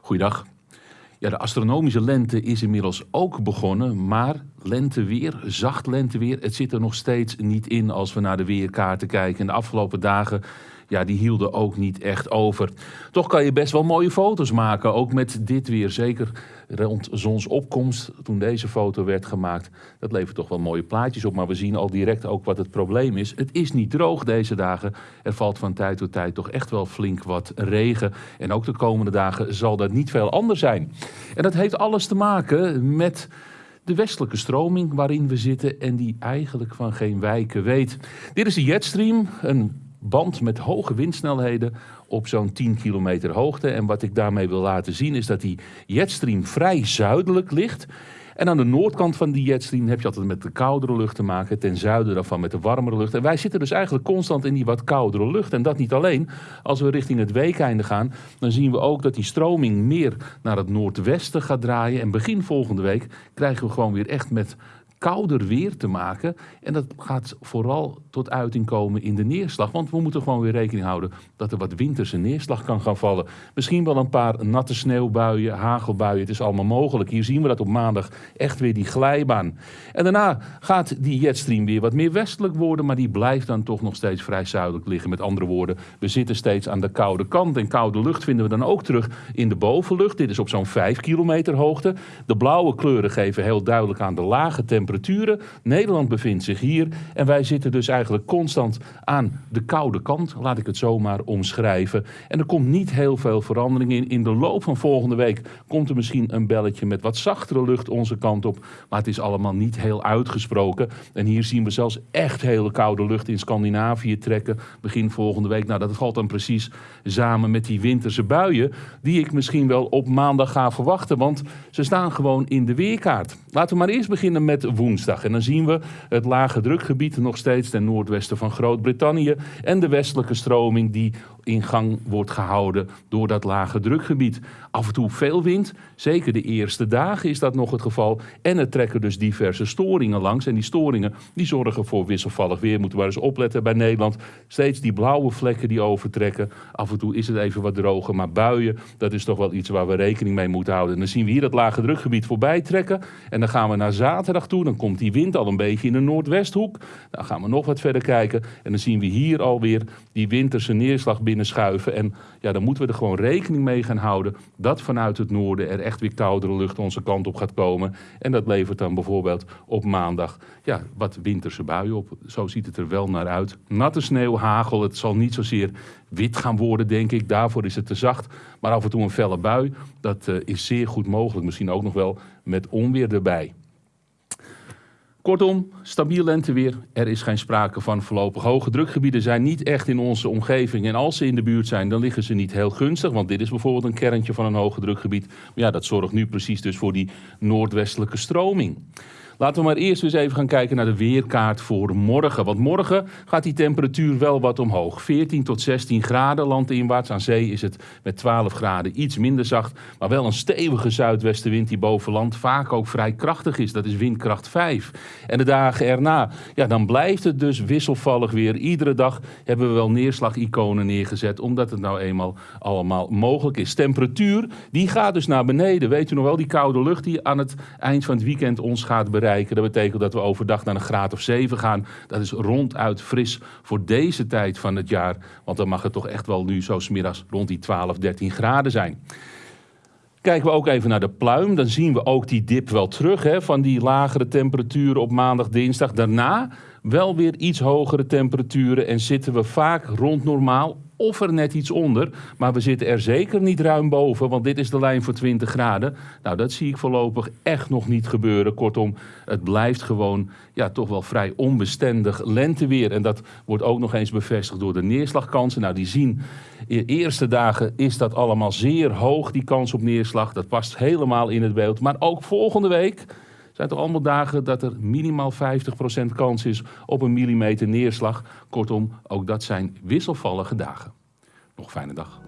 Goeiedag. Ja, de astronomische lente is inmiddels ook begonnen, maar lenteweer, zacht lenteweer, het zit er nog steeds niet in als we naar de weerkaarten kijken. En de afgelopen dagen ja, die hielden ook niet echt over. Toch kan je best wel mooie foto's maken, ook met dit weer. Zeker rond zonsopkomst, toen deze foto werd gemaakt. Dat levert toch wel mooie plaatjes op, maar we zien al direct ook wat het probleem is. Het is niet droog deze dagen. Er valt van tijd tot tijd toch echt wel flink wat regen. En ook de komende dagen zal dat niet veel anders zijn. En dat heeft alles te maken met de westelijke stroming waarin we zitten en die eigenlijk van geen wijken weet. Dit is de jetstream, een band met hoge windsnelheden op zo'n 10 kilometer hoogte. En wat ik daarmee wil laten zien is dat die jetstream vrij zuidelijk ligt. En aan de noordkant van die jetstream heb je altijd met de koudere lucht te maken. Ten zuiden daarvan met de warmere lucht. En wij zitten dus eigenlijk constant in die wat koudere lucht. En dat niet alleen. Als we richting het weekeinde gaan, dan zien we ook dat die stroming meer naar het noordwesten gaat draaien. En begin volgende week krijgen we gewoon weer echt met kouder weer te maken. En dat gaat vooral tot uiting komen in de neerslag. Want we moeten gewoon weer rekening houden dat er wat winterse neerslag kan gaan vallen. Misschien wel een paar natte sneeuwbuien, hagelbuien. Het is allemaal mogelijk. Hier zien we dat op maandag echt weer die glijbaan. En daarna gaat die jetstream weer wat meer westelijk worden. Maar die blijft dan toch nog steeds vrij zuidelijk liggen. Met andere woorden, we zitten steeds aan de koude kant. En koude lucht vinden we dan ook terug in de bovenlucht. Dit is op zo'n 5 kilometer hoogte. De blauwe kleuren geven heel duidelijk aan de lage temperatuur Nederland bevindt zich hier en wij zitten dus eigenlijk constant aan de koude kant, laat ik het zomaar omschrijven. En er komt niet heel veel verandering in. In de loop van volgende week komt er misschien een belletje met wat zachtere lucht onze kant op, maar het is allemaal niet heel uitgesproken. En hier zien we zelfs echt hele koude lucht in Scandinavië trekken begin volgende week. Nou, dat valt dan precies samen met die winterse buien die ik misschien wel op maandag ga verwachten, want ze staan gewoon in de weerkaart. Laten we maar eerst beginnen met woensdag. En dan zien we het lage drukgebied nog steeds ten noordwesten van Groot-Brittannië en de westelijke stroming die in gang wordt gehouden door dat lage drukgebied. Af en toe veel wind, zeker de eerste dagen is dat nog het geval. En er trekken dus diverse storingen langs. En die storingen die zorgen voor wisselvallig weer. Moeten we eens opletten bij Nederland. Steeds die blauwe vlekken die overtrekken. Af en toe is het even wat droger, maar buien, dat is toch wel iets waar we rekening mee moeten houden. En dan zien we hier dat lage drukgebied voorbij trekken. En dan gaan we naar zaterdag toe. Dan komt die wind al een beetje in de noordwesthoek. Dan gaan we nog wat verder kijken. En dan zien we hier alweer die winterse neerslag binnenschuiven. En ja, dan moeten we er gewoon rekening mee gaan houden dat vanuit het noorden er echt weer koudere lucht onze kant op gaat komen. En dat levert dan bijvoorbeeld op maandag ja, wat winterse buien op. Zo ziet het er wel naar uit. Natte sneeuw, hagel, het zal niet zozeer wit gaan worden, denk ik. Daarvoor is het te zacht. Maar af en toe een felle bui, dat uh, is zeer goed mogelijk. Misschien ook nog wel met onweer erbij. Kortom, stabiel lenteweer. Er is geen sprake van voorlopig. Hoge drukgebieden zijn niet echt in onze omgeving. En als ze in de buurt zijn, dan liggen ze niet heel gunstig. Want dit is bijvoorbeeld een kerntje van een hoge drukgebied. Maar ja, dat zorgt nu precies dus voor die noordwestelijke stroming. Laten we maar eerst eens even gaan kijken naar de weerkaart voor morgen. Want morgen gaat die temperatuur wel wat omhoog. 14 tot 16 graden landinwaarts. Aan zee is het met 12 graden iets minder zacht. Maar wel een stevige zuidwestenwind die boven land vaak ook vrij krachtig is. Dat is windkracht 5. En de dagen erna, ja, dan blijft het dus wisselvallig weer. Iedere dag hebben we wel neerslagiconen neergezet. Omdat het nou eenmaal allemaal mogelijk is. Temperatuur, die gaat dus naar beneden. Weet u nog wel, die koude lucht die aan het eind van het weekend ons gaat bereiken. Dat betekent dat we overdag naar een graad of 7 gaan. Dat is ronduit fris voor deze tijd van het jaar. Want dan mag het toch echt wel nu zo smiddags rond die 12, 13 graden zijn. Kijken we ook even naar de pluim, dan zien we ook die dip wel terug hè, van die lagere temperaturen op maandag, dinsdag. Daarna wel weer iets hogere temperaturen en zitten we vaak rond normaal of er net iets onder. Maar we zitten er zeker niet ruim boven, want dit is de lijn voor 20 graden. Nou, dat zie ik voorlopig echt nog niet gebeuren. Kortom, het blijft gewoon ja, toch wel vrij onbestendig lenteweer. En dat wordt ook nog eens bevestigd door de neerslagkansen. Nou, die zien, de eerste dagen is dat allemaal zeer hoog, die kans op neerslag. Dat past helemaal in het beeld. Maar ook volgende week zijn toch allemaal dagen dat er minimaal 50% kans is op een millimeter neerslag. Kortom, ook dat zijn wisselvallige dagen. Nog fijne dag.